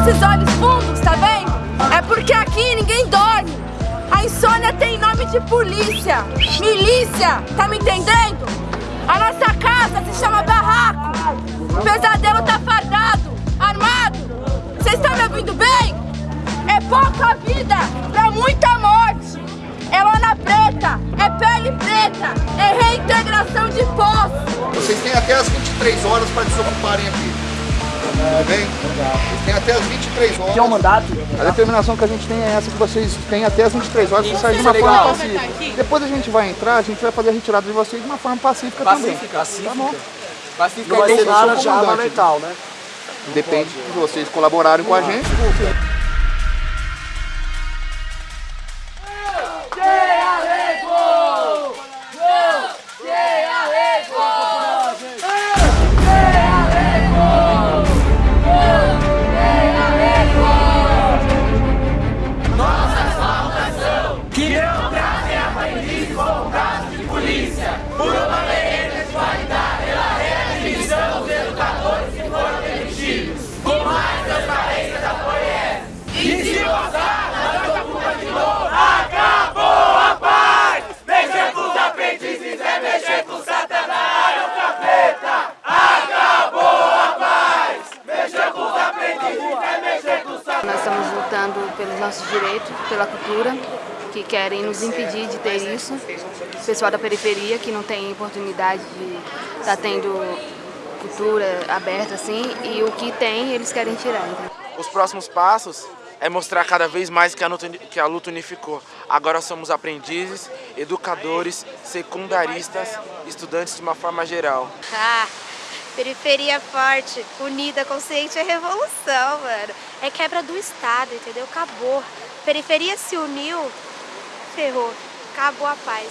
esses olhos fundos, tá vendo? É porque aqui ninguém dorme. A insônia tem nome de polícia, milícia, tá me entendendo? A nossa casa se chama barraco. O pesadelo tá fardado, armado. Vocês estão me ouvindo bem? É pouca vida pra muita morte. É lona preta, é pele preta, é reintegração de poço. Vocês têm até as 23 horas para desocuparem aqui. Tudo bem? Vocês têm até as 23 horas. Que é o mandato. A determinação que a gente tem é essa, que vocês têm até as 23 horas para sair de uma é forma legal. pacífica. Depois a gente vai entrar, a gente vai fazer a retirada de vocês de uma forma pacífica, também. Pacífica. Tá bom. Não vai ser nada de arma comandante. letal, né? Depende de vocês colaborarem com a gente. Lutando pelos nossos direitos, pela cultura, que querem nos impedir de ter isso. O pessoal da periferia que não tem oportunidade de estar tendo cultura aberta assim, e o que tem eles querem tirar. Os próximos passos é mostrar cada vez mais que a luta, que a luta unificou. Agora somos aprendizes, educadores, secundaristas, estudantes de uma forma geral. Ah, periferia forte, unida, consciente é revolução, mano. É quebra do Estado, entendeu? Acabou. Periferia se uniu, ferrou. Acabou a paz.